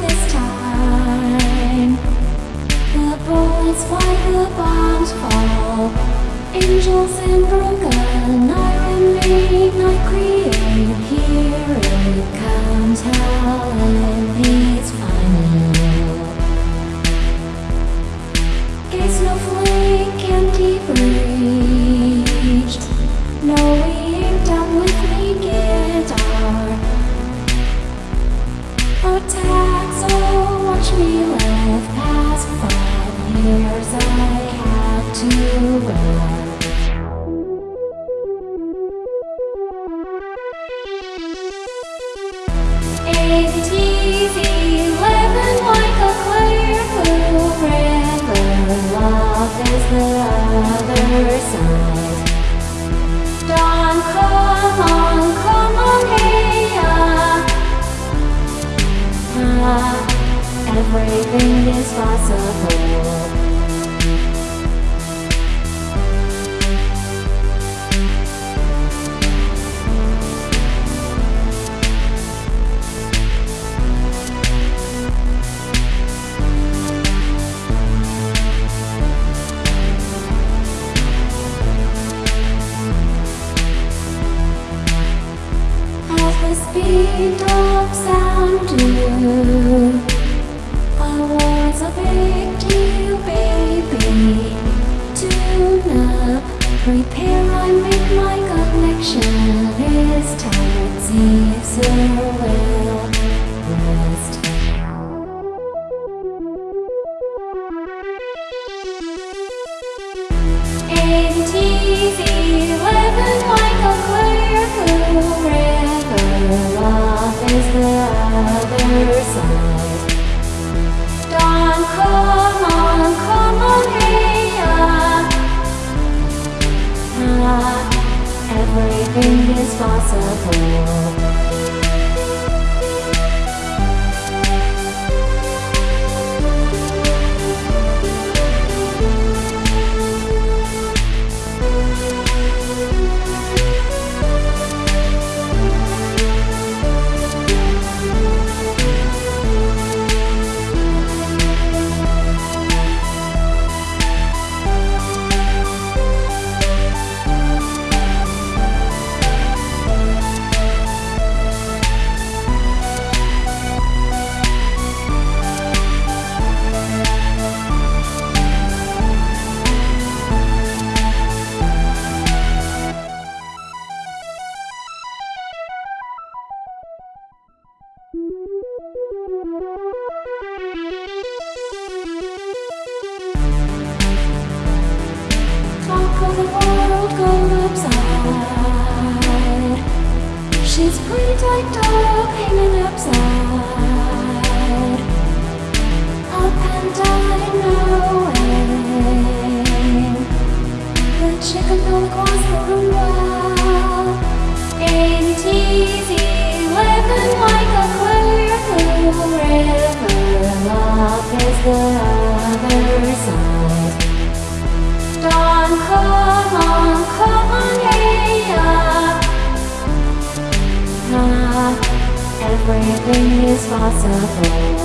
this time. The bullets fly, the bombs fall. Angels in broken I remain. not create. Here it comes, hell and it's final. Gay snowflake, empty breached. No, we ain't done with me, guitar. Attack oh, five. I have to run. Eighties, eleven, like a clear blue river. Love is the other side. Come on, come on, hey, ah. Ah, everything is possible. The speed of sound do I everything is possible. She's pretty tight dog hanging upside. Up and down the chicken going across the room well. Eighties, eleven like a clear blue river. Love is the other side. Dawn, come possible.